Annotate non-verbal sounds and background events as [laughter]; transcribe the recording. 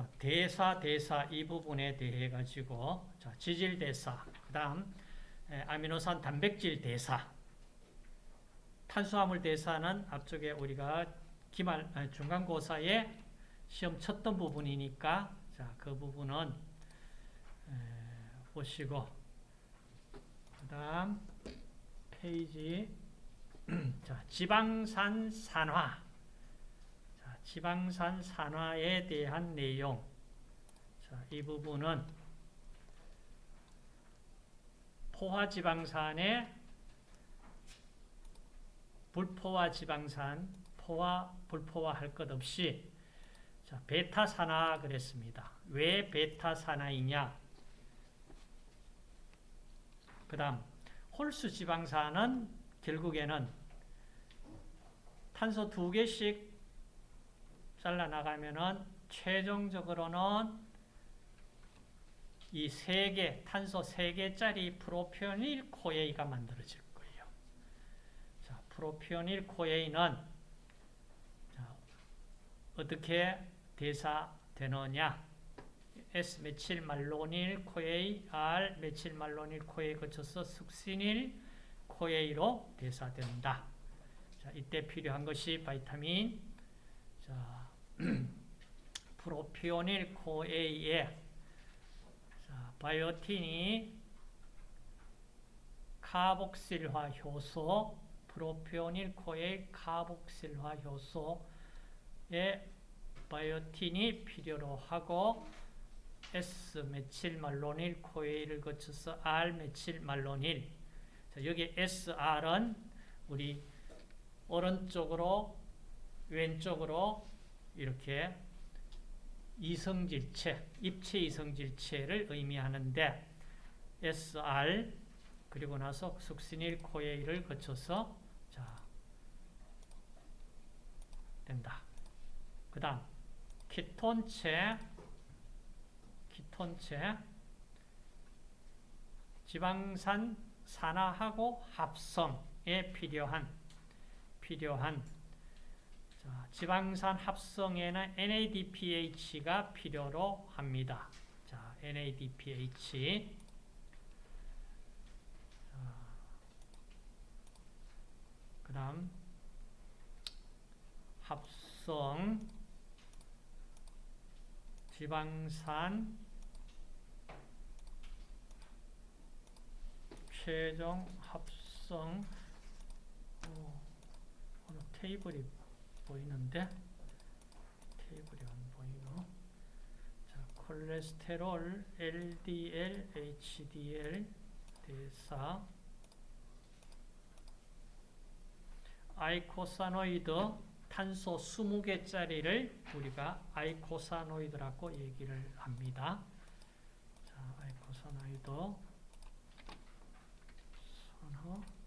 자, 대사, 대사 이 부분에 대해 가지고 자, 지질 대사, 그 다음 에, 아미노산 단백질 대사, 탄수화물 대사는 앞쪽에 우리가 기말 아, 중간고사에 시험 쳤던 부분이니까 자, 그 부분은 에, 보시고 그 다음 페이지 [clears throat] 자, 지방산 산화. 자, 지방산 산화에 대한 내용 자, 이 부분은 포화지방산의 불포화 지방산, 포화, 불포화 할 것 없이 자, 베타 산화 그랬습니다. 왜 베타 산화이냐? 그 다음 홀수 지방산은 결국에는 탄소 두 개씩 잘라나가면은 최종적으로는 이 세 개, 탄소 세 개짜리 propionyl CoA가 만들어질 거예요. 자, propionyl CoA는 자, 어떻게 대사되느냐? S methylmalonyl CoA, R methylmalonyl CoA 거쳐서 succinyl CoA로 대사된다. 자, 이때 필요한 것이 바이타민 자, [clears throat] propionyl CoA에 자, biotin이 카복실화 효소 propionyl CoA 카복실화 효소에 biotin이 필요로 하고 S methylmalonyl CoA를 거쳐서 R methylmalonyl. 자, 여기 SR은 우리 오른쪽으로 왼쪽으로 이렇게 이성질체, 입체 이성질체를 의미하는데 SR 그리고 나서 숙신일 코에이를 거쳐서 자 된다. 그 다음 키톤체 키톤체 지방산 산화하고 합성에 필요한 필요한 자, 지방산 합성에는 NADPH가 필요로 합니다. 자, NADPH 그 다음 합성 지방산 최종 합성 어, 테이블이 보이는데? 테이블이 안 보이고 자, 콜레스테롤, LDL, HDL, 대사. 아이코사노이드 탄소 20개짜리를 우리가 아이코사노이드라고 얘기를 합니다. 자, 아이코사노이드. 선호.